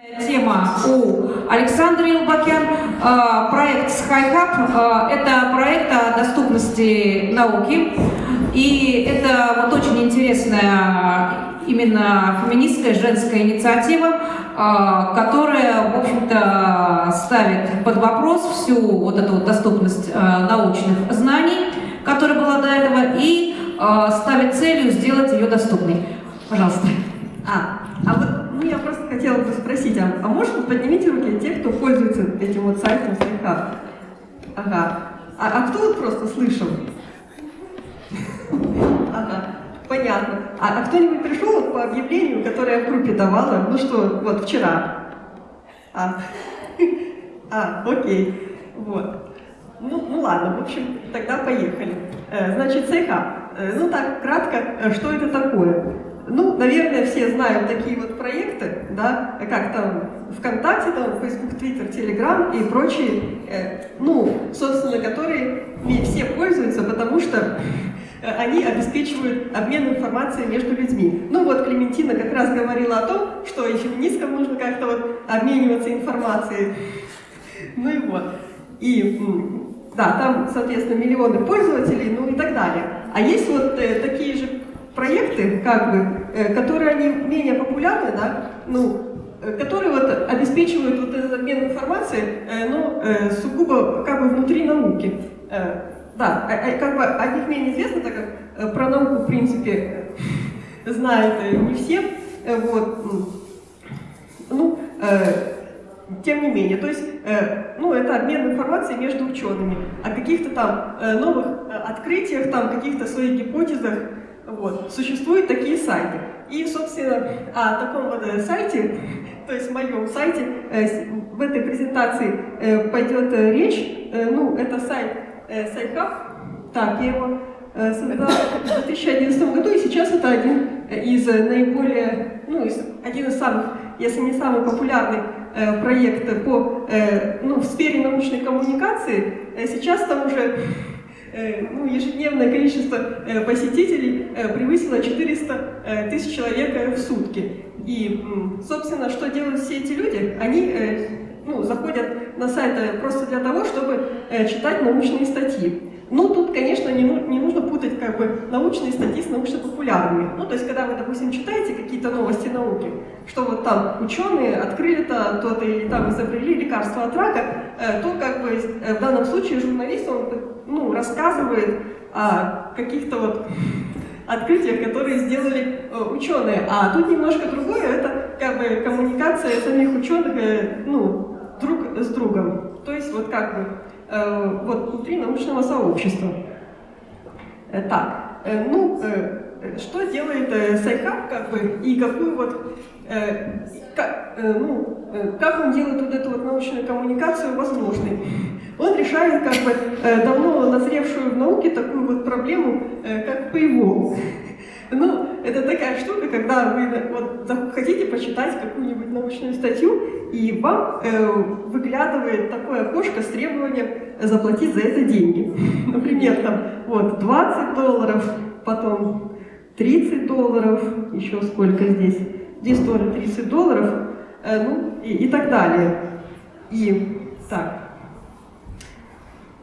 Тема у Александра Илбакян. А, проект SkyHub а, – это проект о доступности науки. И это вот очень интересная именно феминистская женская инициатива, а, которая, в общем-то, ставит под вопрос всю вот эту вот доступность научных знаний, которая была до этого, и ставит целью сделать ее доступной. Пожалуйста. А, а вот ну, я просто хотела бы спросить, а, а может поднимите руки те, кто пользуется этим вот сайтом слегка? Ага. А, а кто вот просто слышал? Ага, понятно. А, а кто-нибудь пришел вот по объявлению, которое я в группе давала, ну что, вот вчера? А, а окей, вот. Ну, ну ладно, в общем, тогда поехали. Э, значит, сейха. Э, ну так, кратко, э, что это такое? Ну, наверное, все знают такие вот проекты, да, как там ВКонтакте, там, Facebook, Twitter, Telegram и прочие, э, ну, собственно, которые все пользуются, потому что они обеспечивают обмен информацией между людьми. Ну вот Клементина как раз говорила о том, что и феминисткам нужно как-то вот обмениваться информацией. Ну и вот. И да, там, соответственно, миллионы пользователей, ну и так далее. А есть вот э, такие же проекты, как бы, э, которые они менее популярны, да, ну, э, которые вот обеспечивают вот этот обмен информацией, э, но сугубо как бы внутри науки. Да, а, а, как бы о них менее известно, так как про науку, в принципе, знают не все. Вот. Ну, тем не менее, то есть, ну, это обмен информацией между учеными о каких-то там новых открытиях, там, каких-то своих гипотезах, вот. Существуют такие сайты. И, собственно, о таком вот э, сайте, то есть моем сайте, э, в этой презентации э, пойдет речь. Ну, это сайт SciHub. Так, я его создала в 2011 году, и сейчас это один из наиболее, ну, один из самых, если не самый популярный проект по, ну, в сфере научной коммуникации. Сейчас там уже Э, ну, ежедневное количество э, посетителей э, превысило 400 тысяч человек в сутки. И, собственно, что делают все эти люди? Они ну, заходят на сайт просто для того, чтобы читать научные статьи. Ну, тут, конечно, не, не нужно путать как бы научные статьи с научно-популярными. Ну, то есть, когда вы, допустим, читаете какие-то новости науки, что вот там ученые открыли-то то-то или там изобрели лекарство от рака, э, то как бы э, в данном случае журналист, он ну, рассказывает о каких-то вот открытиях, которые сделали э, ученые. А тут немножко другое, это как бы коммуникация самих ученых, ну, друг с другом. То есть вот как бы вот, внутри научного сообщества. Э, так, э, ну, что делает Sci-Hub, как бы, и какую вот, как, ну, как он делает вот эту вот научную коммуникацию возможной? Он решает, как бы, давно назревшую в науке такую вот проблему, как paywall. Ну, это такая штука, когда вы вот, хотите почитать какую-нибудь научную статью, и вам э, выглядывает такое окошко с требованием заплатить за это деньги. Например, там, вот, 20 долларов, потом 30 долларов, еще сколько здесь, здесь тоже 30 долларов, э, ну, и, и так далее. И, так,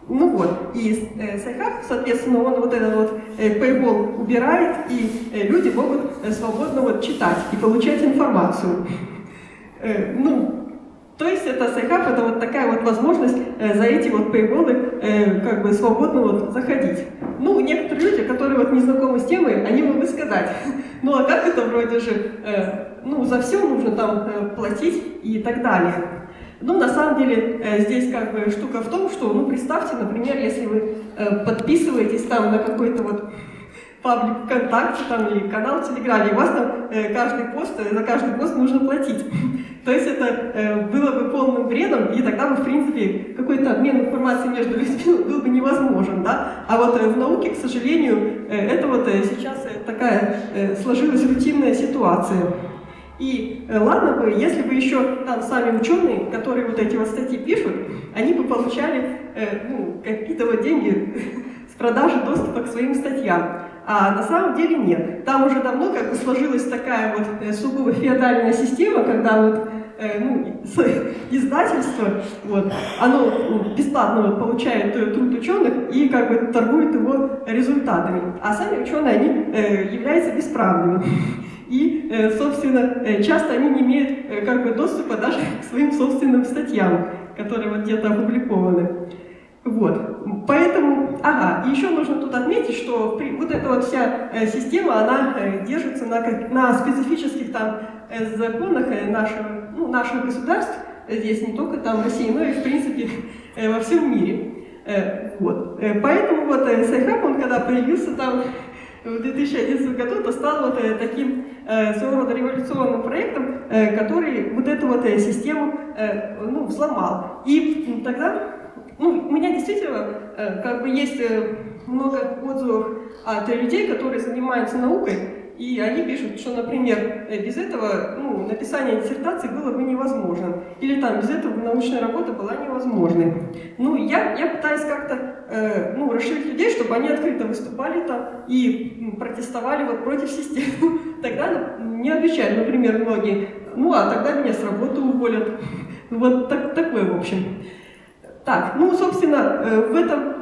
ну вот, и э, Sci-Hub, соответственно, он вот этот вот э, paywall убирает, и э, люди могут э, свободно вот читать и получать информацию. Э, ну, то есть это Sci-Hub, это вот такая вот возможность за эти вот paywall э, как бы свободно вот заходить. Ну, некоторые люди, которые вот не знакомы с темой, они могут сказать, ну а как это вроде же, ну за все нужно там платить и так далее. Ну, на самом деле, э, здесь как бы штука в том, что, ну, представьте, например, если вы э, подписываетесь там на какой-то вот паблик ВКонтакте там, или канал в Телеграме, у вас там э, каждый пост, за каждый пост нужно платить. То есть это было бы полным бредом, и тогда бы, в принципе, какой-то обмен информацией между людьми был бы невозможен, да? А вот в науке, к сожалению, это вот сейчас такая сложилась рутинная ситуация. И э, ладно бы, если бы еще там сами ученые, которые вот эти вот статьи пишут, они бы получали э, ну, какие-то вот деньги с продажи доступа к своим статьям. А на самом деле нет. Там уже давно как бы сложилась такая вот э, сугубо феодальная система, когда вот э, ну, издательство, вот, оно ну, бесплатно вот, получает труд ученых и как бы торгует его результатами. А сами ученые, они являются бесправными. И, собственно, часто они не имеют как бы доступа даже к своим собственным статьям, которые вот где-то опубликованы. Вот, поэтому, ага, еще нужно тут отметить, что при, вот эта вот вся э, система, она э, держится на, на специфических там э, законах э, нашего, ну, наших государств, здесь не только там России, но и в принципе э, во всем мире. Э, вот, э, поэтому вот э, Sci-Hub, он когда появился там в 2011 году, то стал вот э, таким э, своего рода революционным проектом, э, который вот эту вот систему ну, взломал. И тогда ну, у меня действительно как бы есть много отзывов от людей, которые занимаются наукой, и они пишут, что, например, э, без этого ну, написание диссертации было бы невозможно. Или там без этого научная работа была невозможной. Ну, я, я пытаюсь как-то э, ну, расширить людей, чтобы они открыто выступали там и протестовали вот против системы. Тогда не отвечают, например, многие, ну а тогда меня с работы уволят. Вот так, такое, в общем. Так, ну, собственно, э, в этом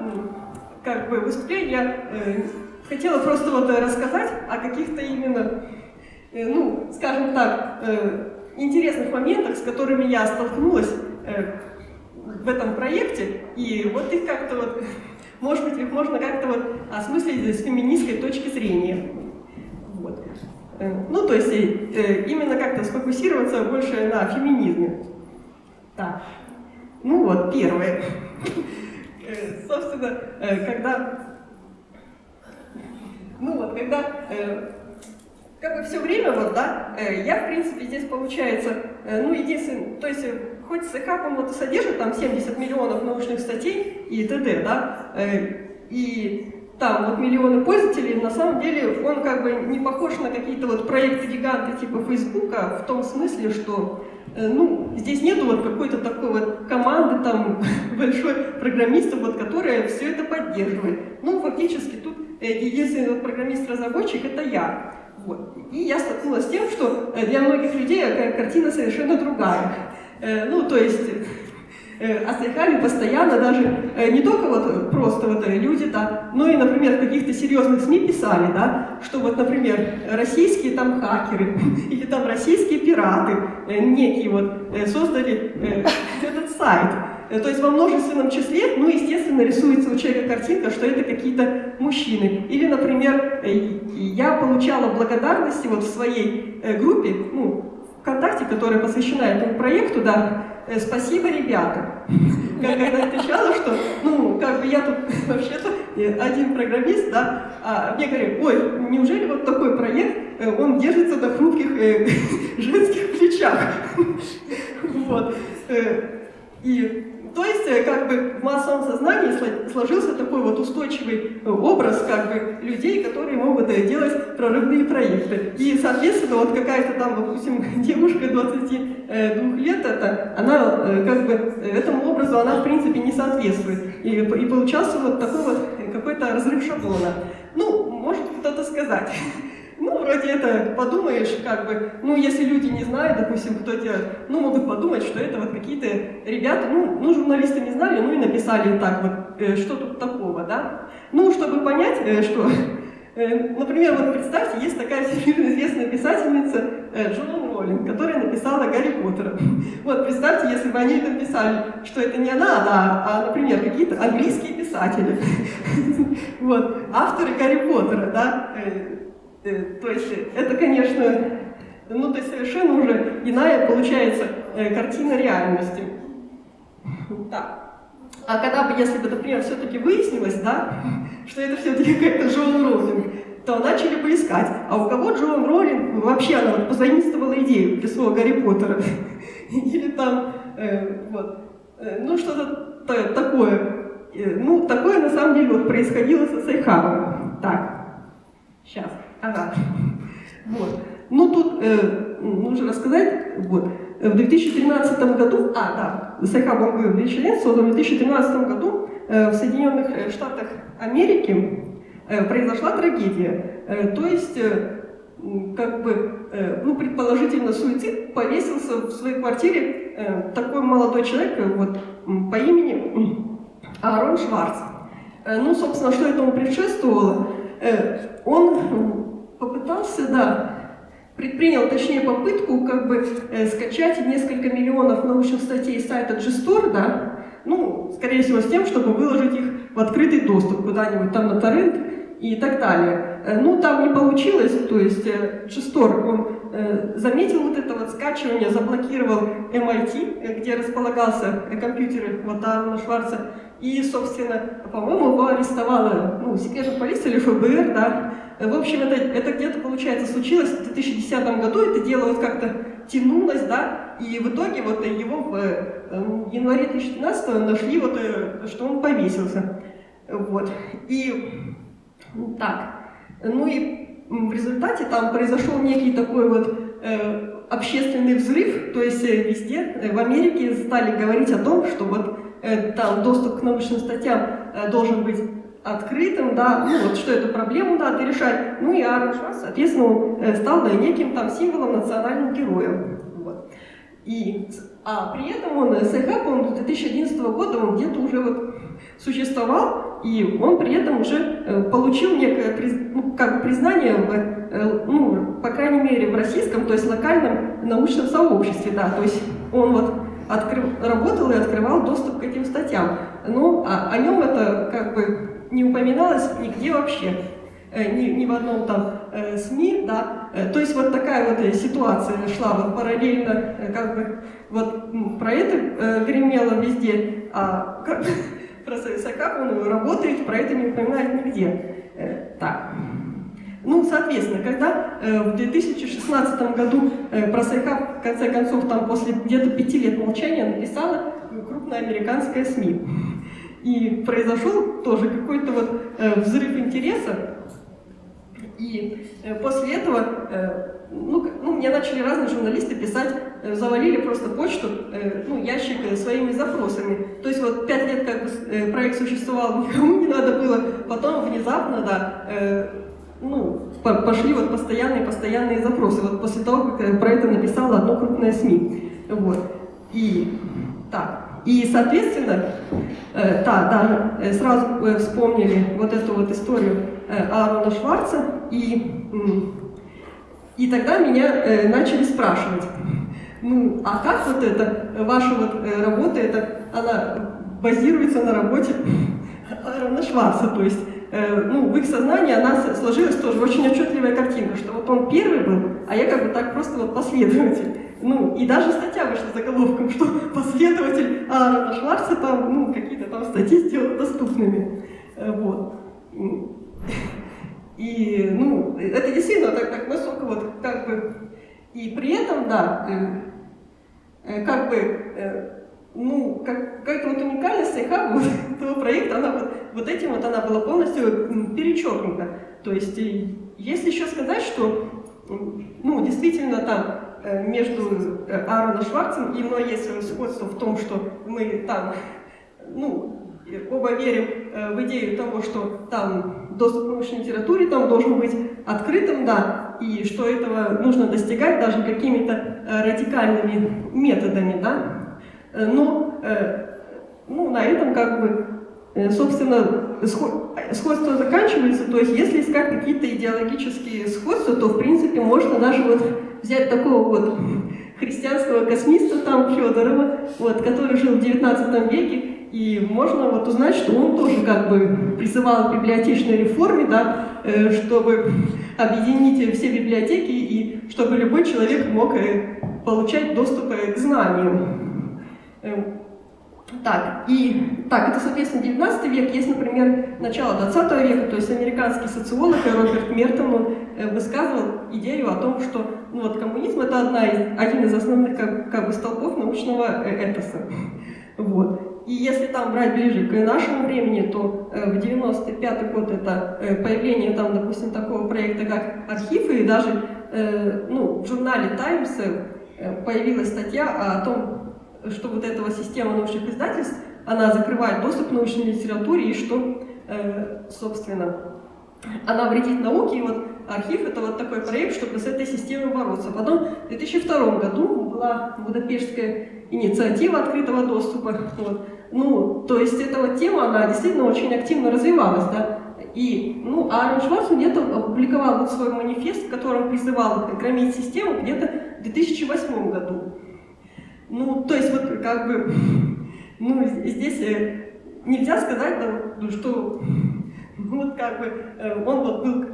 как бы выступлении я э, хотела просто вот рассказать о каких-то именно, э, ну, скажем так, интересных моментах, с которыми я столкнулась в этом проекте, и вот их как-то вот, может быть, их можно как-то вот осмыслить с феминистской точки зрения. Вот. Ну, то есть именно как-то сфокусироваться больше на феминизме. Так. Ну вот, первое. Э, собственно, э, когда... Вот, когда... Э, как бы все время, вот, да, я, в принципе, здесь получается, ну, единственное, то есть, хоть СК, по-моему, содержит там 70 миллионов научных статей и т.д., да, и там вот миллионы пользователей, на самом деле он как бы не похож на какие-то вот проекты-гиганты типа Фейсбука в том смысле, что Э, ну, здесь нету вот какой-то такой вот команды там большой программистов, вот, которая все это поддерживает. Ну, фактически тут э, единственный вот программист-разработчик это я. Вот. И я столкнулась с тем, что э, для многих людей картина совершенно другая. Ну, то есть Э, острякали постоянно, даже э, не только вот просто вот э, люди, да, но и, например, в каких-то серьезных СМИ писали, да, что вот, например, российские там хакеры или там российские пираты некие вот создали этот сайт. То есть во множественном числе, ну, естественно, рисуется у человека картинка, что это какие-то мужчины. Или, например, я получала благодарности вот в своей группе, ну, ВКонтакте, которая посвящена этому проекту, да, э, спасибо, ребята. Она отвечала, что, ну, как бы я тут вообще-то э, один программист, да, а мне говорят, ой, неужели вот такой проект, э, он держится на хрупких женских плечах. Вот. И то есть, э, как бы в массовом сознании сложился такой вот устойчивый э, образ как бы людей, которые могут э, делать прорывные проекты. И, соответственно, вот какая-то там, допустим, девушка 22 лет, это, она как бы этому образу, она в принципе не соответствует. И, и получался вот такой вот какой-то разрыв шаблона. Ну, может кто-то сказать. Ну, вроде это подумаешь, как бы, ну, если люди не знают, допустим, кто делает, ну, могут подумать, что это вот какие-то ребята, ну, ну, журналисты не знали, ну, и написали так вот, э, что тут такого, да? Ну, чтобы понять, э, что, э, например, вот представьте, есть такая всемирно известная писательница э, Джоан Роллинг, которая написала Гарри Поттера. Вот, представьте, если бы они написали, что это не она, да, а, например, какие-то английские писатели, вот, авторы Гарри Поттера, да, Э, то есть это, конечно, ну то есть совершенно уже иная получается э, картина реальности. Да. А когда бы, если бы, например, все-таки выяснилось, да, что это все-таки какая-то Джоан Роулинг, то начали бы искать, а у кого Джоан Роулинг вообще она вот позаимствовала идею для своего Гарри Поттера. Или там, э, вот, э, ну что-то такое. Э, ну, такое на самом деле вот происходило со Сайхавом. Так, сейчас. Ага. Вот. Ну, тут э, нужно рассказать, вот, в 2013 году, а, да, Сайха Бангу Вильчелен создан в 2013 году э, в Соединенных э, Штатах Америки э, произошла трагедия. Э, то есть, э, как бы, э, ну, предположительно, суицид, повесился в своей квартире э, такой молодой человек вот, по имени Аарон Шварц. Э, ну, собственно, что этому предшествовало? Он попытался, да, предпринял, точнее, попытку как бы скачать несколько миллионов научных статей с сайта GSTOR, да, ну, скорее всего, с тем, чтобы выложить их в открытый доступ куда-нибудь там на торрент и так далее. Э, ну, там не получилось, то есть э, он э, заметил вот это вот скачивание, заблокировал MIT, где располагался компьютер вот Аарона Шварца, и, собственно, по-моему, его арестовала, ну, секретная полиция или ФБР, да. В общем, это, это где-то, получается, случилось в 2010 году, это дело вот как-то тянулось, да, и в итоге вот его в январе 2015 нашли вот, что он повесился. Вот. И так. Ну и в результате там произошел некий такой вот э, общественный взрыв, то есть э, везде э, в Америке стали говорить о том, что вот э, там доступ к научным статьям э, должен быть открытым, да, ну вот что эту проблему надо решать. Ну и Аарон соответственно, э, стал да, неким там символом национальным героем. Вот. И, а при этом он, Sci-Hub, он с 2011 года, он где-то уже вот существовал, и он при этом уже э, получил некое ну, как признание, в, э, ну, по крайней мере, в российском, то есть локальном научном сообществе, да, то есть он вот открыв, работал и открывал доступ к этим статьям, но а, о нем это бы не упоминалось нигде вообще, э, ни, ни в одном там э, СМИ, да, то есть вот такая вот ситуация шла вот параллельно, как бы вот про это э, гремело везде, а как, про как он работает, про это не упоминает нигде. Э, так. Ну, соответственно, когда э, в 2016 году э, про Sci-Hub, в конце концов, там после где-то пяти лет молчания написала крупная американская СМИ. И произошел тоже какой-то вот э, взрыв интереса. И э, после этого э, ну, ну, мне начали разные журналисты писать, завалили просто почту, ну, ящик своими запросами. То есть вот пять лет как проект существовал, никому не надо было, потом внезапно, да, ну, пошли вот постоянные, постоянные запросы. Вот после того, как про это написала одно крупное СМИ. Вот. И так. И, соответственно, э, да, даже сразу вспомнили вот эту вот историю Аарона Шварца и и тогда меня э, начали спрашивать, ну, а как вот это, ваша вот э, работа, это, она базируется на работе Аарона Шварца, то есть, э, ну, в их сознании она сложилась тоже очень отчетливая картинка, что вот он первый был, а я как бы так просто вот последователь. Ну, и даже статья вышла заголовком, что последователь Аарона Шварца там, ну, какие-то там статьи сделал доступными. Э, вот. И, ну, это действительно так, так высоко, вот, как бы, и при этом, да, э, как бы, э, ну, как, какая-то вот уникальность Sci-Hub а, вот, этого проекта, она вот, вот этим вот она была полностью перечеркнута. То есть, если еще сказать, что, ну, действительно там между э, Аароном Шварцем и мной есть сходство в том, что мы там, ну, оба верим э, в идею того, что там доступ к научной литературе там должен быть открытым, да, и что этого нужно достигать даже какими-то э, радикальными методами, да. Э, но ну, на этом как бы, собственно, сходство заканчивается. То есть, если искать какие-то идеологические сходства, то, в принципе, можно даже вот взять такого вот христианского космиста там Федорова, вот, который жил в 19 веке, и можно вот узнать, что он тоже как бы призывал к библиотечной реформе, да, э, чтобы объединить все библиотеки и чтобы любой человек мог э, получать доступ э, к знаниям. Так, и, так, это, соответственно, 19 век. Есть, например, начало 20 века, то есть американский социолог Роберт Мертон он, высказывал идею о том, что ну, вот, коммунизм – это одна из, один из основных как, как бы, столпов научного этоса. Вот. И если там брать ближе к нашему времени, то э, в 95 год это э, появление там, допустим, такого проекта, как архив, и даже э, ну, в журнале Times появилась статья о том, что вот эта система научных издательств, она закрывает доступ к научной литературе, и что, собственно, она вредит науке, и вот архив это вот такой проект, чтобы с этой системой бороться. Потом в 2002 году была Будапештская инициатива открытого доступа. Вот. Ну, то есть эта вот тема, она действительно очень активно развивалась, да. И, ну, Аарон Шварц где-то опубликовал вот свой манифест, в котором призывал громить систему где-то в 2008 году. Ну, то есть вот как бы, ну, здесь э, нельзя сказать, да, что вот как бы э, он вот был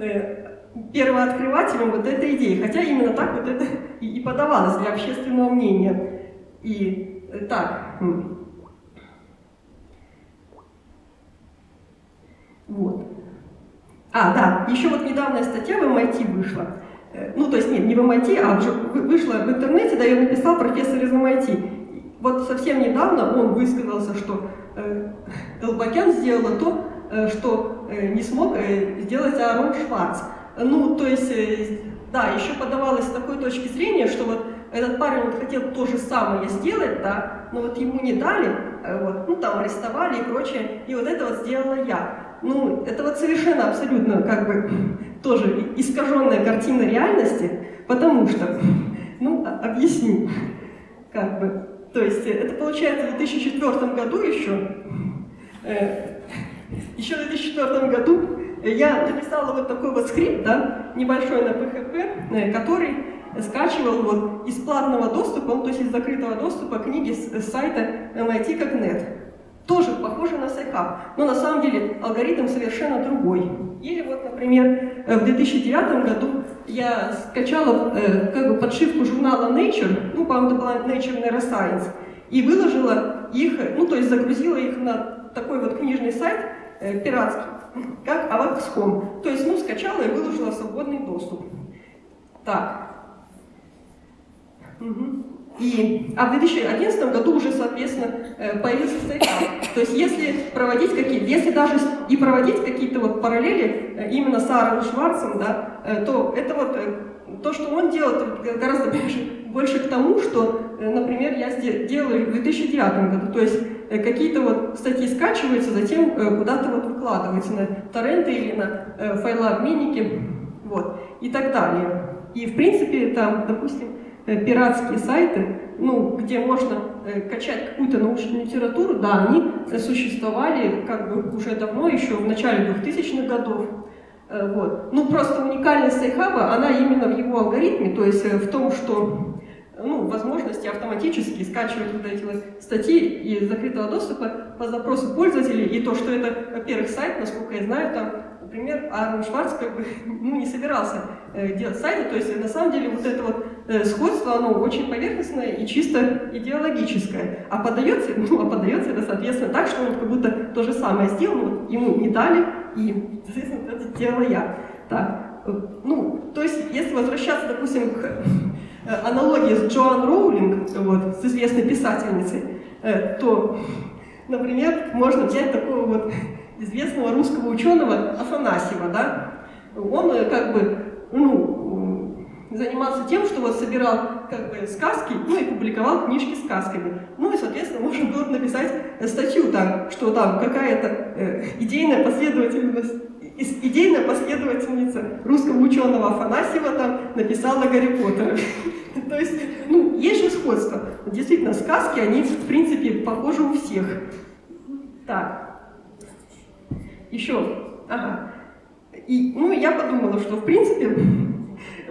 э, первооткрывателем вот этой идеи, хотя именно так вот это и подавалось для общественного мнения. И так, Вот. А, да, еще вот недавняя статья в MIT вышла. Э, ну, то есть, нет, не в MIT, а уже вышла в интернете, да, ее написал профессор из MIT. Вот совсем недавно он высказался, что Элбакян сделала то, э, что э, не смог сделать Аарон Шварц. Ну, то есть, да, еще подавалось с такой точки зрения, что вот этот парень вот хотел то же самое сделать, да, но вот ему не дали, вот, ну, там арестовали и прочее, и вот это вот сделала я ну, это вот совершенно абсолютно как бы тоже искаженная картина реальности, потому что, ну, объясню, как бы, то есть это получается в 2004 году еще, э, еще в 2004 году я написала вот такой вот скрипт, да, небольшой на PHP, э, который скачивал вот из платного доступа, ну, то есть из закрытого доступа книги с, с сайта MIT как нет тоже похоже на Sci-Hub, но на самом деле алгоритм совершенно другой. Или вот, например, э, в 2009 году я скачала э, как бы подшивку журнала Nature, ну, по-моему, это была Nature Neuroscience, и выложила их, ну, то есть загрузила их на такой вот книжный сайт э, пиратский, как Avax.com. То есть, ну, скачала и выложила свободный доступ. Так. Угу. И, а в 2011 году уже, соответственно, э, появился стейкап. То есть если проводить какие если даже и проводить какие-то вот параллели э, именно с Аароном Шварцем, да, э, то это вот то, что он делает, гораздо больше, больше к тому, что, например, я делаю в 2009 году. То есть какие-то вот статьи скачиваются, затем куда-то вот выкладываются на торренты или на файлообменники, вот, и так далее. И, в принципе, там, допустим, пиратские сайты, ну, где можно э, качать какую-то научную литературу, да, они существовали как бы уже давно, еще в начале 2000-х годов. Э, вот. Ну, просто уникальность Sci-Hub а, она именно в его алгоритме, то есть в том, что ну, возможности автоматически скачивать вот эти вот статьи из закрытого доступа по запросу пользователей, и то, что это, во-первых, сайт, насколько я знаю, там например, Аарон Шварц как бы ну, не собирался э, делать сайты, то есть на самом деле вот это вот э, сходство, оно очень поверхностное и чисто идеологическое. А подается, ну, а подается это, соответственно, так, что он как будто то же самое сделал, но ему не дали, и, соответственно, это сделала я. Так, э, ну, то есть, если возвращаться, допустим, к э, аналогии с Джоан Роулинг, вот, с известной писательницей, э, то, например, можно взять такого вот известного русского ученого Афанасьева, да, он э, как бы, ну, занимался тем, что вот собирал как бы сказки, ну и публиковал книжки сказками. Ну и, соответственно, можно было написать статью там, что там какая-то э, идейная последовательность, идейная последовательница русского ученого Афанасьева там написала Гарри Поттера. То есть, ну, есть же сходство. Действительно, сказки, они, в принципе, похожи у всех. Так. Еще, ага. И, ну, я подумала, что, в принципе,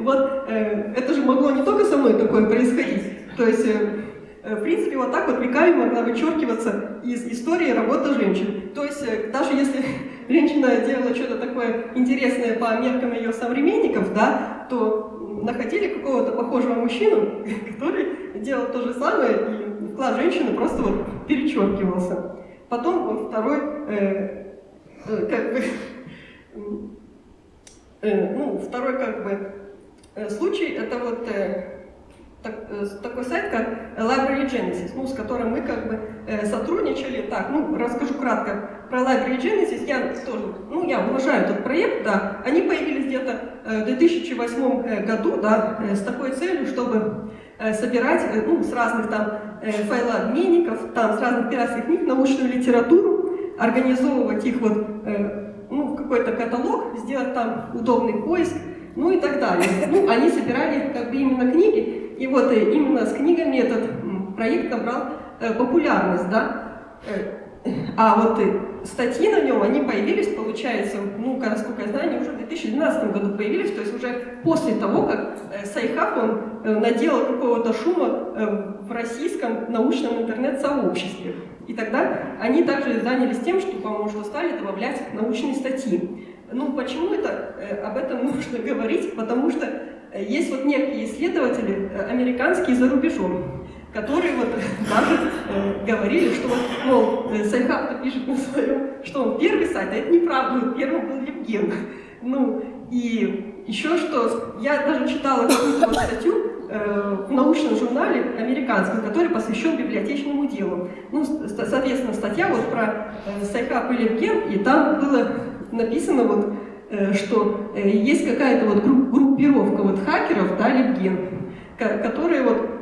вот э, это же могло не только со мной такое происходить. То есть, э, э, в принципе, вот так вот веками могла вычеркиваться из истории работа женщин. То есть, э, даже если женщина делала что-то такое интересное по меркам ее современников, да, то находили какого-то похожего мужчину, который делал то же самое, и вклад женщины просто вот перечеркивался. Потом второй э, Э, как бы, э, ну, второй как бы случай, это вот так, такой сайт, как Library Genesis, ну, с которым мы как бы сотрудничали. Так, ну, расскажу кратко про Library Genesis. Я тоже, ну, я уважаю этот проект, да. Они появились где-то в 2008 году, да, с такой целью, чтобы собирать, ну, с разных там файлообменников, там, с разных пиратских книг научную литературу, организовывать их вот, э, ну, в какой-то каталог, сделать там удобный поиск, ну и так далее. Ну, они собирали как бы именно книги, и вот э, именно с книгами этот проект набрал э, популярность, да. А вот статьи на нем, они появились, получается, ну, насколько я знаю, они уже в 2012 году появились, то есть уже после того, как э, Sci-Hub, он э, наделал какого-то шума э, в российском научном интернет-сообществе. И тогда они также занялись тем, что, по-моему, стали добавлять научные статьи. Ну, почему это, об этом нужно говорить? Потому что есть вот некие исследователи, американские за рубежом, которые вот даже э, говорили, что вот, мол, э, Sci-Hub пишет на своем, что он первый сайт, а это неправда, первым был Libgen. Ну, и еще что, я даже читала какую-то вот статью э, в научном журнале американском, который посвящен библиотечному делу. Ну, соответственно, статья вот про э, Sci-Hub и LibGen, и там было написано вот, э, что э, есть какая-то вот группировка вот хакеров, да, LibGen, которые вот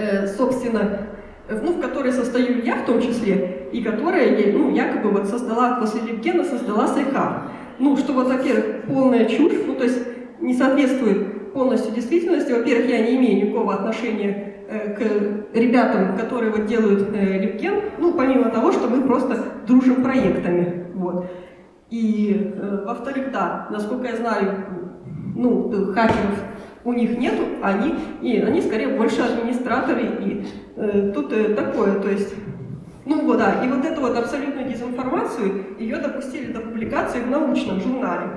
Э, собственно, ну, в которой состою я в том числе, и которая, ну, якобы вот создала, после LibGen'а создала Sci-Hub. Ну, что вот, во-первых, полная чушь, ну, то есть не соответствует полностью действительности. Во-первых, я не имею никакого отношения к ребятам, которые вот делают Левген, ну, помимо того, что мы просто дружим проектами, вот. И, э, во-вторых, да, насколько я знаю, ну, хакеров у них нету, они, и они скорее больше администраторы, и э, тут э, такое, то есть, ну вот, да, и вот эту вот абсолютную дезинформацию, ее допустили до публикации в научном журнале.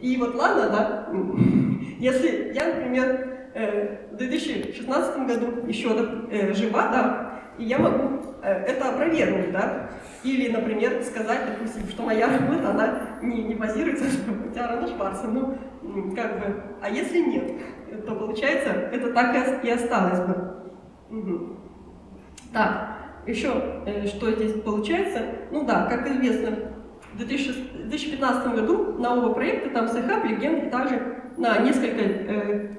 И вот ладно, да, если я, например, э, в 2016 году еще э, жива, да, и я могу э, это опровергнуть, да, или, например, сказать, допустим, что моя работа, она не, не базируется на Тиарана Шварца, ну, как бы, а если нет, то получается, это так и осталось бы. Угу. Так, еще э, что здесь получается, ну да, как известно, в 2015 году на оба проекта, там Sci-Hub, LibGen, и также на несколько э,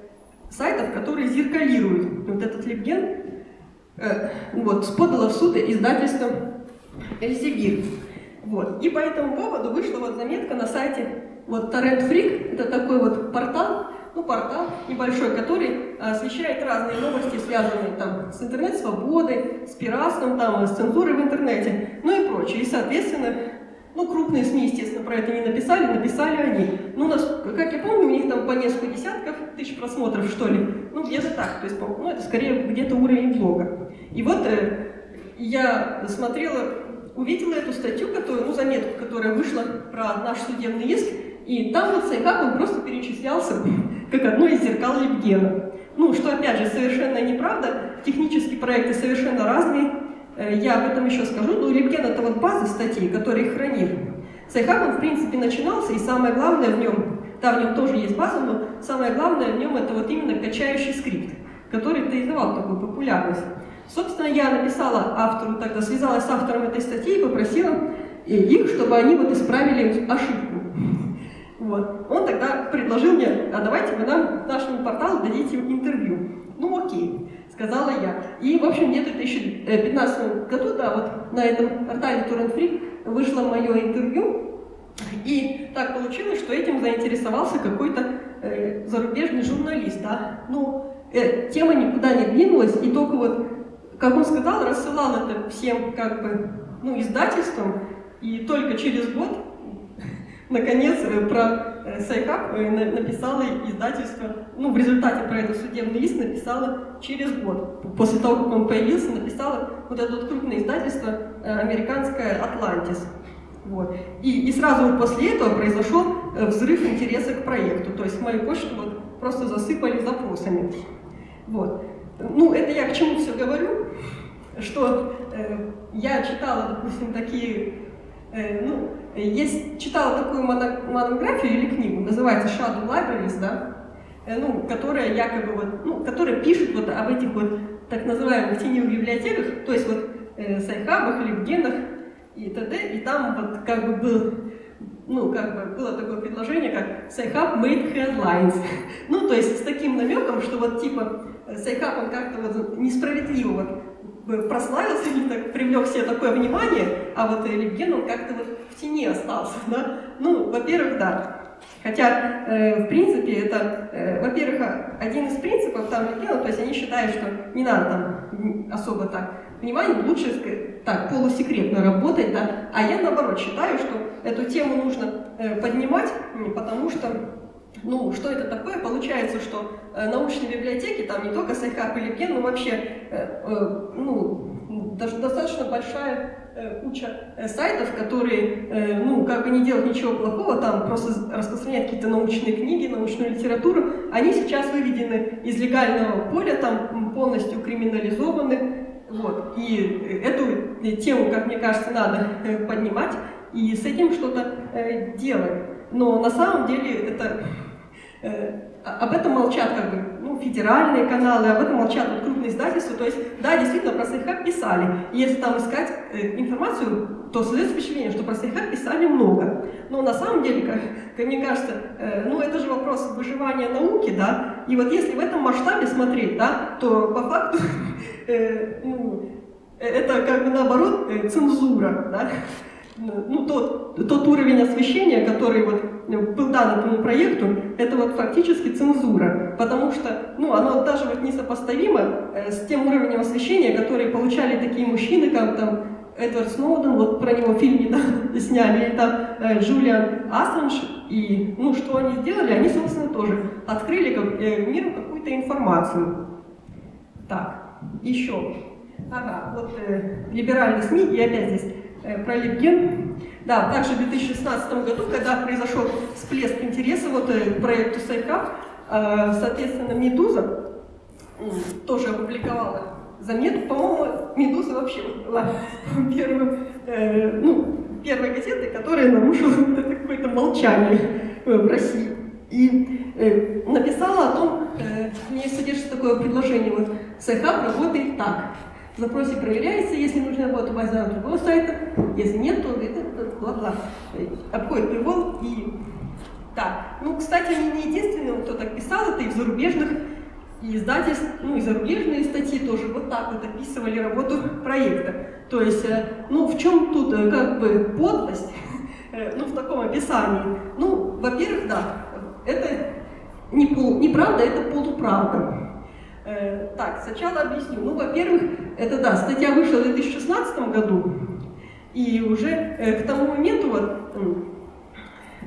сайтов, которые зеркалируют вот этот LibGen, э, вот, подало в суд издательство Эльзевир. Вот. И по этому поводу вышла вот заметка на сайте вот TorrentFreak, это такой вот портал, ну, портал небольшой, который освещает разные новости, связанные там с интернет-свободой, с пиратством, там, с цензурой в интернете, ну и прочее. И, соответственно, ну, крупные СМИ, естественно, про это не написали, написали они. Ну, нас, как я помню, у них там по несколько десятков тысяч просмотров, что ли. Ну, где-то так, то есть, ну, это скорее где-то уровень блога. И вот э, я смотрела, увидела эту статью, которую, ну, заметку, которая вышла про наш судебный иск, и там вот Сайкак, он просто перечислялся как одно из зеркал Лебгена. Ну, что, опять же, совершенно неправда, технические проекты совершенно разные, э, я об этом еще скажу, но LibGen это вот база статей, которые хранит. Sci-Hub, он, в принципе, начинался, и самое главное в нем, да, в нем тоже есть база, но самое главное в нем это вот именно качающий скрипт, который и создал такую популярность. Собственно, я написала автору, тогда связалась с автором этой статьи и попросила их, чтобы они вот исправили ошибку. Вот. Он тогда предложил мне, а давайте вы нам нашему порталу дадите интервью. Ну окей, сказала я. И, в общем, где-то в 2015 году, да, вот на этом портале Free вышло мое интервью. И так получилось, что этим заинтересовался какой-то э, зарубежный журналист. Да? Ну, э, тема никуда не двинулась, и только вот, как он сказал, рассылал это всем как бы, ну, издательствам, и только через год Наконец, э, про э, Sci-Hub э, написала издательство, ну, в результате про этот судебный иск написала через год. После того, как он появился, написала вот это вот крупное издательство американское «Атлантис». Вот. И, и сразу после этого произошел взрыв интереса к проекту. То есть мою почту вот просто засыпали запросами. Вот. Ну, это я к чему все говорю, что э, я читала, допустим, такие, э, ну, есть, читала такую монографию или книгу, называется Shadow Libraries, да, э, ну, которая якобы вот, ну, которая пишет вот об этих вот так называемых теневых библиотеках, то есть вот э, Sci-Hub'ах, LibGen'ах и т.д. И там вот как бы был, ну, как бы было такое предложение, как Sci-Hub made headlines. ну, то есть с таким намеком, что вот типа Sci-Hub он как-то вот несправедливо вот прославился, на себя привлек себе такое внимание, а вот LibGen, он как-то вот в тени остался, да? ну, во-первых, да. Хотя, э, в принципе, это, э, во-первых, один из принципов там LibGen'а, то есть они считают, что не надо там особо так внимание, лучше так полусекретно работать, да. А я наоборот считаю, что эту тему нужно э, поднимать, потому что ну, что это такое? Получается, что э, научные библиотеки, там не только Sci-Hub, LibGen, но вообще, э, э, ну, достаточно большая куча сайтов, которые, ну, как бы не делают ничего плохого, там просто распространяют какие-то научные книги, научную литературу, они сейчас выведены из легального поля, там полностью криминализованы, вот. И эту тему, как мне кажется, надо поднимать и с этим что-то делать. Но на самом деле это об этом молчат как бы, ну, федеральные каналы, об этом молчат вот, крупные издательства. То есть, да, действительно, про Sci-Hub писали. Если там искать э, информацию, то создается впечатление, что про Sci-Hub писали много. Но на самом деле, как, как мне кажется, э, ну, это же вопрос выживания науки, да. И вот если в этом масштабе смотреть, да, то по факту, э, ну, это как бы наоборот э, цензура, да ну, тот, тот уровень освещения, который вот э, был дан этому проекту, это вот фактически цензура, потому что, ну, оно даже вот несопоставимо э, с тем уровнем освещения, который получали такие мужчины, как там Эдвард Сноуден, вот про него фильм недавно сняли, это э, Джулиан Ассанж, и, ну, что они сделали, они, собственно, тоже открыли как, э, миру какую-то информацию. Так, еще. Ага, вот э, либеральные СМИ, и опять здесь Э, про Липген. Да, также в 2016 году, когда произошел всплеск интереса вот, э, к проекту Сайкап, э, соответственно, «Медуза» тоже опубликовала заметку. По-моему, «Медуза» вообще была первым, ну, первой газетой, которая нарушила какое-то молчание в России. И написала о том, в ней содержится такое предложение, вот «Сайкап работает так». В запросе проверяется, если нужна работа база другого сайта, если нет, то это бла-бла. Обходит привод и... Да, ну, кстати, они не единственные, кто так писал, это и в зарубежных издательств, ну и зарубежные статьи тоже вот так вот описывали работу проекта. То есть, э, ну в чем тут э, как бы подлость, э, ну в таком описании? Ну, во-первых, да, это не пол, неправда, это полуправда. Э, так, сначала объясню. Ну, во-первых, это да, статья вышла в 2016 году, и уже э, к тому моменту вот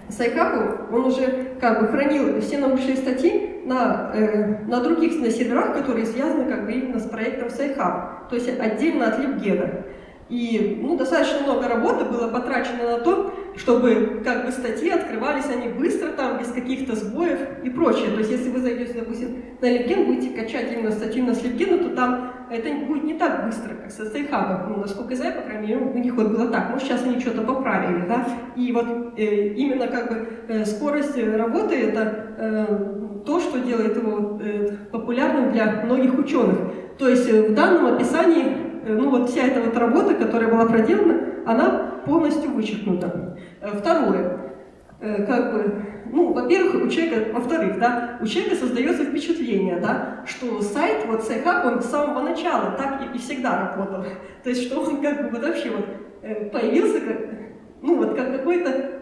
Sci-Hub, он уже как бы хранил все научные статьи на, э, на других на серверах, которые связаны как бы именно с проектом Sci-Hub, то есть отдельно от LibGen'а. И ну, достаточно много работы было потрачено на то, чтобы как бы статьи открывались они быстро, там, без каких-то сбоев и прочее. То есть если вы зайдете, допустим, на LinkedIn, будете качать именно статью на LinkedIn, то там это будет не так быстро, как со стейхабом. Ну, насколько я знаю, по крайней мере, у них вот было так. Может, сейчас они что-то поправили, да? И вот э, именно как бы э, скорость работы — это э, то, что делает его э, популярным для многих ученых. То есть э, в данном описании Э, ну вот вся эта вот работа, которая была проделана, она полностью вычеркнута. Э, второе, э, как бы, ну, во-первых, у человека, во-вторых, да, у человека создается впечатление, да, что сайт, вот Sci-Hub, он с самого начала так и, и всегда работал. То есть, что он как бы вообще вот появился, как, ну, вот как какой-то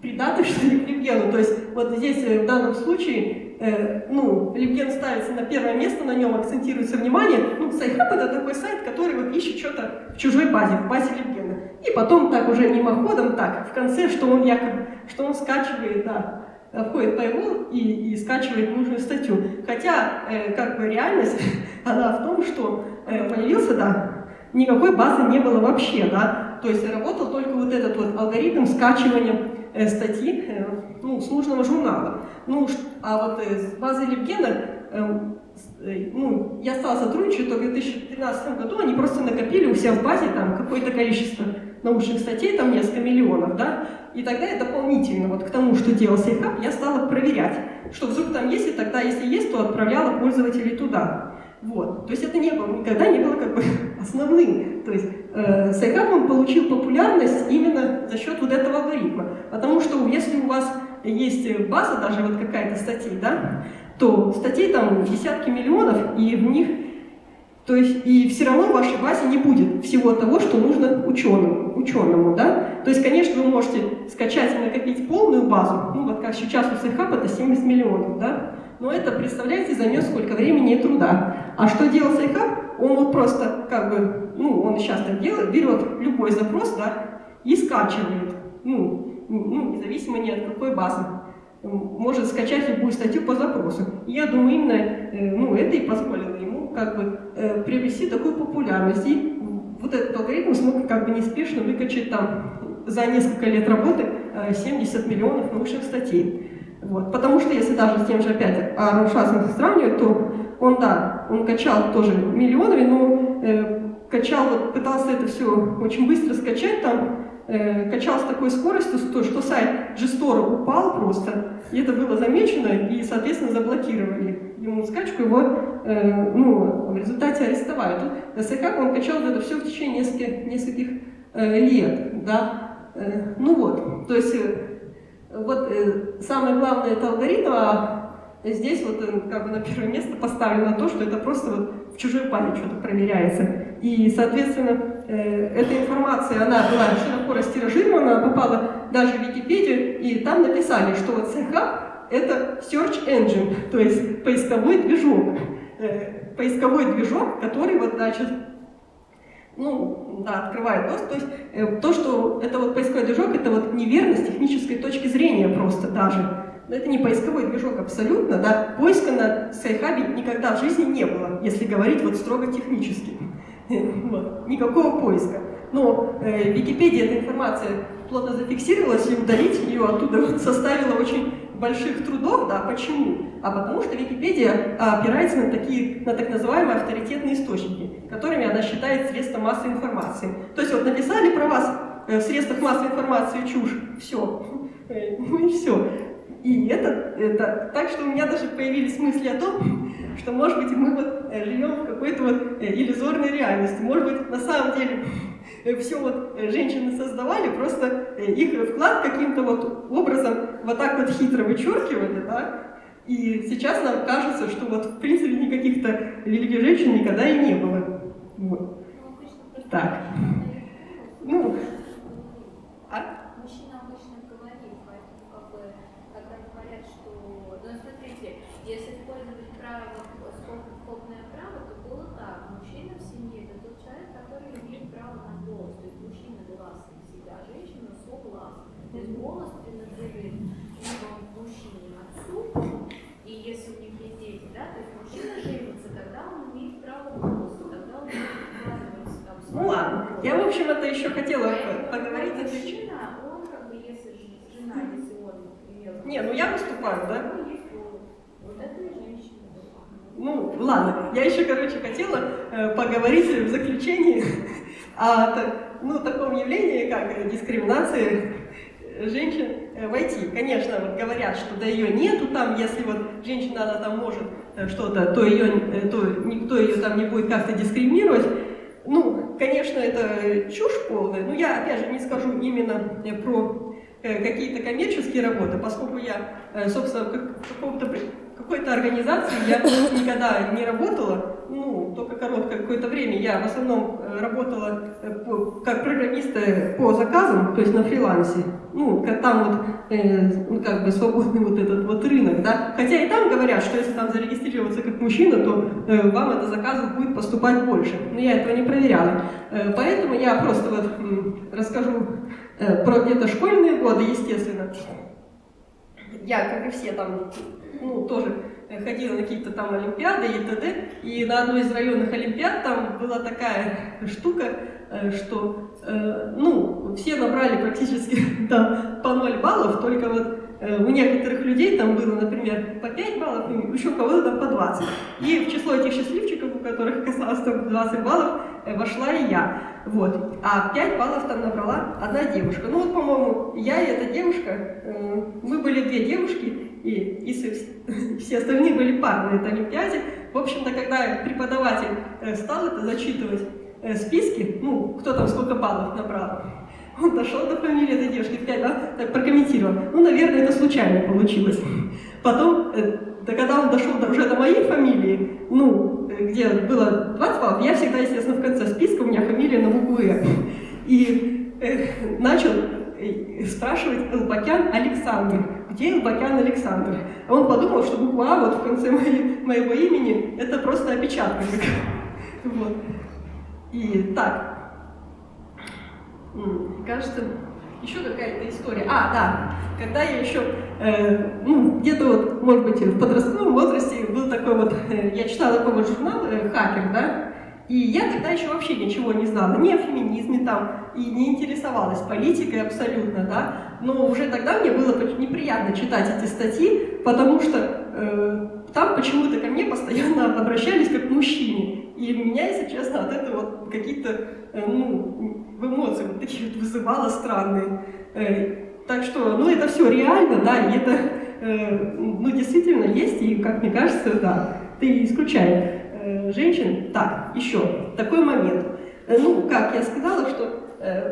придаток, что. То есть, вот здесь в данном случае э, ну, LibGen ставится на первое место, на нем акцентируется внимание. Ну, Sci-Hub это такой сайт, который вот ищет что-то в чужой базе, в базе LibGen'а. И потом так уже мимоходом, так, в конце, что он якобы, что он скачивает, да, входит его и, и скачивает нужную статью. Хотя, э, как бы реальность, она в том, что э, появился, да, никакой базы не было вообще, да, то есть работал только вот этот вот алгоритм скачивания статьи э, ну, с нужного журнала. Ну, а вот э, с базой Левгена, э, ну, я стала сотрудничать только в 2013 году, они просто накопили у себя в базе там какое-то количество научных статей, там несколько миллионов, да, и тогда я дополнительно вот к тому, что делал Sci-Hub, я стала проверять, что вдруг там есть, и тогда, если есть, то отправляла пользователей туда. Вот. То есть это не было, никогда не было как бы основным. То есть э, Sci-Hub он получил популярность именно за счет вот этого алгоритма. Потому что если у вас есть база, даже вот какая-то статей, да, то статей там десятки миллионов, и в них То есть и все равно в вашей базе не будет всего того, что нужно ученому, ученому да? То есть, конечно, вы можете скачать и накопить полную базу, ну вот как сейчас у SafeHub это 70 миллионов, да? Но это, представляете, займет сколько времени и труда. А что делал SafeHub? Он вот просто, как бы, ну, он сейчас так делает, берет любой запрос, да, и скачивает, ну, ну независимо ни от какой базы может скачать любую статью по запросу. И я думаю, именно э, ну, это и позволило ему как бы э, приобрести такую популярность. И вот этот алгоритм смог как бы неспешно выкачать там за несколько лет работы 70 э, миллионов научных статей. Вот. Потому что если даже с тем же опять Аарон сравнивать, то он, да, он качал тоже миллионами, но э, качал, вот, пытался это все очень быстро скачать, там э, качал с такой скоростью, что, сайт Gstore упал просто, и это было замечено, и, соответственно, заблокировали ему скачку, его э, ну, в результате арестовали. Тут СК он качал это все в течение нескольких, нескольких э, лет, да, э, ну вот, то есть э, вот э, самое главное это алгоритм, а здесь вот э, как бы на первое место поставлено то, что это просто вот в чужой память что-то проверяется. И, соответственно, э, эта информация, она была широко растиражирована, попала даже в Википедию, и там написали, что вот CH это search engine, то есть поисковой движок. Поисковой движок, который вот, значит, ну, да, открывает доступ. То есть э, то, что это вот поисковой движок, это вот неверно с технической точки зрения просто даже. Это не поисковой движок абсолютно, да. Поиска на Sci-Hub'е никогда в жизни не было, если говорить вот строго технически. Никакого поиска. Но э, Википедия эта информация плотно зафиксировалась, и удалить ее оттуда составило очень больших трудов, да, почему? А потому что Википедия опирается на такие, на так называемые авторитетные источники, которыми она считает средства массовой информации. То есть вот написали про вас э, в средствах массовой информации чушь, все, э, ну и все. И это, это, так что у меня даже появились мысли о том, что, может быть, мы вот э, живем в какой-то вот иллюзорной реальности. Может быть, на самом деле все вот женщины создавали, просто их вклад каким-то вот образом вот так вот хитро вычеркивали, да, и сейчас нам кажется, что вот в принципе никаких-то великих женщин никогда и не было. Вот. Так. Ну, а? Мужчина обычно говорит, поэтому как бы, когда говорят, что, ну смотрите, если использовать право, скобное право, то было так, мужчина в семье это тот человек, который имеет право на голос, то есть мужчина гласный всегда, женщина согласна. То есть голос принадлежит либо мужчине отцу, и если у них есть дети, да, то есть мужчина женится, тогда он имеет право голоса, тогда он может вкладываться там. Ну ладно, я в общем это еще хотела поговорить. Это мужчина, он как бы, если жена, если он, например... Не, ну я выступаю, да? Ну, ладно, я еще, короче, хотела э, поговорить в заключении о ну, таком явлении, как дискриминация женщин э, войти. Конечно, вот говорят, что да ее нету там, если вот женщина, она там может э, что-то, то, ее, э, то никто ее там не будет как-то дискриминировать. Ну, конечно, это чушь полная, но я, опять же, не скажу именно про какие-то коммерческие работы, поскольку я, собственно, в какой-то организации я никогда не работала, ну, только короткое какое-то время. Я в основном э, работала э, как программист по заказам, то есть на фрилансе. Ну, там вот, э, ну, как бы свободный вот этот вот рынок, да. Хотя и там говорят, что если там зарегистрироваться как мужчина, то э, вам это заказов будет поступать больше. Но я этого не проверяла. Э, поэтому я просто вот расскажу э, про где-то школьные годы, естественно. Я, как и все там, ну, тоже ходила на какие-то там олимпиады и т.д. И на одной из районных олимпиад там была такая штука, э, что, э, ну, все набрали практически там по 0 баллов, только вот у некоторых людей там было, например, по 5 баллов, и еще у кого-то там по 20. И в число этих счастливчиков, у которых оказалось там 20 баллов, вошла и я. Вот. А 5 баллов там набрала одна девушка. Ну вот, по-моему, я и эта девушка, мы были две девушки, и, и все остальные были пары на этой Олимпиаде. В общем-то, когда преподаватель э, стал это зачитывать э, списки, ну, кто там сколько баллов набрал, он дошел до фамилии этой девушки, опять, да, так прокомментировал. Ну, наверное, это случайно получилось. Потом, э, да когда он дошел уже до моей фамилии, ну, где было 20 баллов, я всегда, естественно, в конце списка, у меня фамилия на букву «Э». И э, начал э, спрашивать Элбакян Александр, где Элбакян Александр? А он подумал, что буква А вот в конце моей, моего имени это просто опечатка. Вот. И так, кажется, еще какая-то история. А, да, когда я еще, э, ну, где-то вот, может быть, в подростковом возрасте был такой вот, э, я читала такой вот журнал э, «Хакер», да, и я тогда еще вообще ничего не знала, ни о феминизме там, и не интересовалась политикой абсолютно, да, но уже тогда мне было неприятно читать эти статьи, потому что э, там почему-то ко мне постоянно обращались как к мужчине, и меня, если честно, от этого вот какие-то, э, ну, эмоции вот такие вот вызывало странные. Э, так что, ну, это все реально, да, и это, э, ну, действительно есть, и, как мне кажется, да, ты исключай женщин. Так, еще такой момент. Ну, как я сказала, что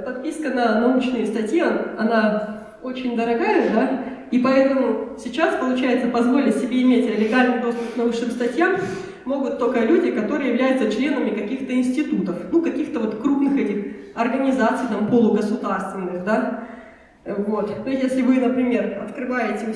подписка на научные статьи, она очень дорогая, да, и поэтому сейчас, получается, позволить себе иметь легальный доступ к научным статьям могут только люди, которые являются членами каких-то институтов, ну, каких-то вот крупных этих организаций, там, полугосударственных, да. Вот. То есть, если вы, например, открываете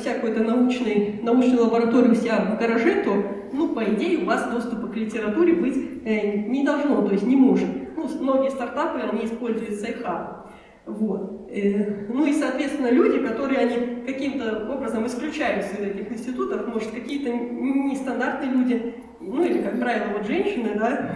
научный, научную лабораторию у себя в гараже, то, ну, по идее, у вас доступа к литературе быть э, не должно, то есть не может. Ну, многие стартапы, они используют Sci-Hub. Вот. Э, ну и, соответственно, люди, которые они каким-то образом исключаются из этих институтов, может, какие-то нестандартные люди, ну или, как правило, вот женщины, да,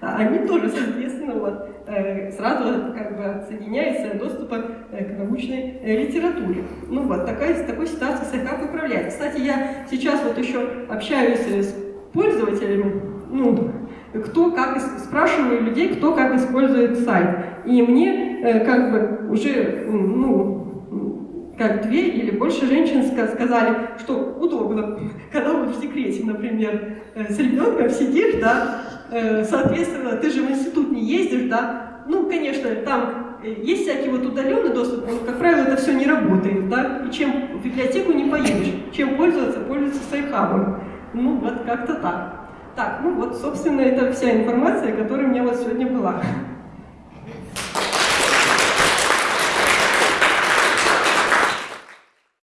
они тоже, соответственно, вот, э, сразу как бы отсоединяются доступа э, к научной литературе. Ну вот, такая, такой ситуацией Sci-Hub управляет. Кстати, я сейчас вот еще общаюсь с пользователями, ну, кто как, спрашиваю людей, кто как использует сайт. И мне э, как бы уже, ну, как две или больше женщин сказали, что удобно, когда вот в декрете, например, э, с ребенком сидишь, да, э, соответственно, ты же в институт не ездишь, да, ну, конечно, там есть всякий вот удаленный доступ, но, как правило, это все не работает, да, и чем в библиотеку не поедешь, чем пользоваться, пользоваться Sci-Hub ом. Ну, вот как-то так. Так, ну вот, собственно, это вся информация, которая у меня вот сегодня была.